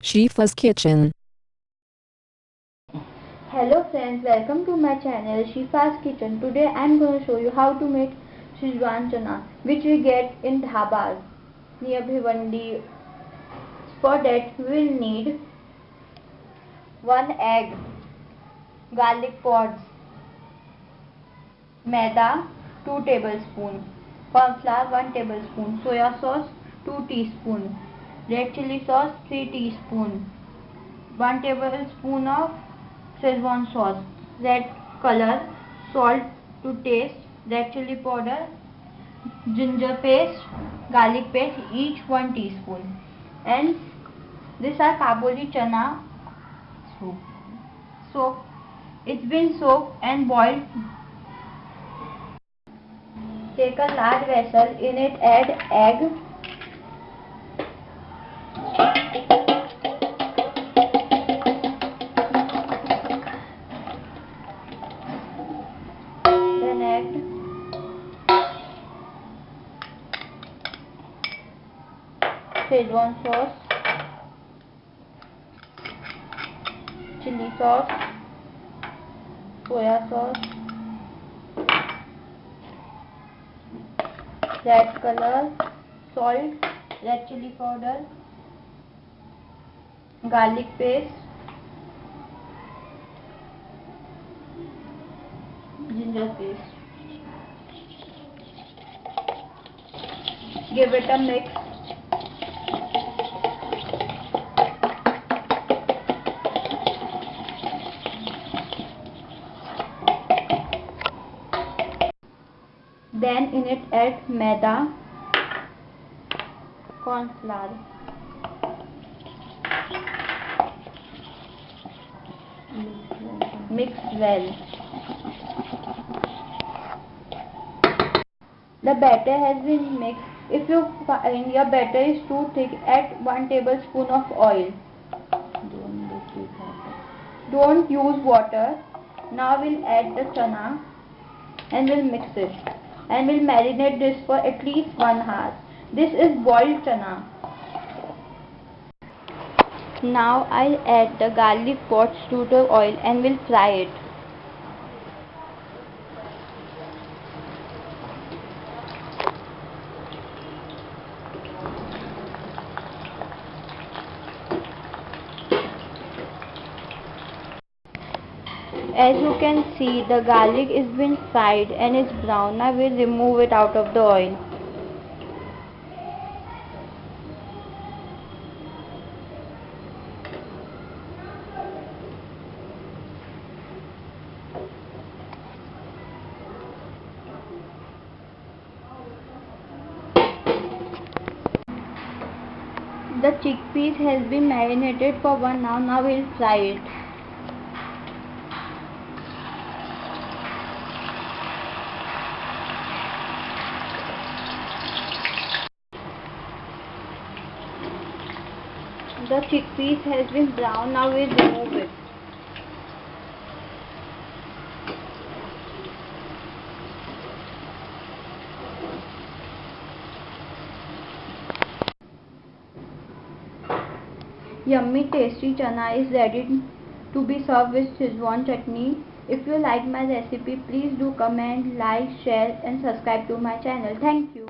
Shifa's Kitchen. Hello friends, welcome to my channel Shifa's Kitchen. Today I am going to show you how to make Szechuan chana which we get in dhabas near Bhivandi. For that we will need 1 egg, garlic pods, maida 2 tablespoons, corn flour 1 tablespoon, soya sauce 2 teaspoon, red chili sauce 3 teaspoon, 1 tablespoon of Szechuan sauce, red color, salt to taste, red chili powder, ginger paste, garlic paste each 1 teaspoon. And these are kabuli chana soup. So it's been soaked and boiled. Take a large vessel, in it add egg add Szechuan sauce, chili sauce, soya sauce, red color, salt, red chili powder, garlic paste, Give it a mix. Then in it add maida, corn flour. Mix well. The batter has been mixed. If you find your batter is too thick, add 1 tablespoon of oil. Don't use water. Now we'll add the chana and we'll mix it and we'll marinate this for at least 1 hour. This is boiled chana. Now I'll add the garlic pods to the oil and we'll fry it. As you can see the garlic is been fried and is brown. Now we'll remove it out of the oil. The chickpeas has been marinated for one hour. Now we'll fry it. The chickpeas has been brown. Now we'll remove it. Yummy tasty chana is ready to be served with Szechuan chutney. If you like my recipe, please do comment, like, share and subscribe to my channel. Thank you.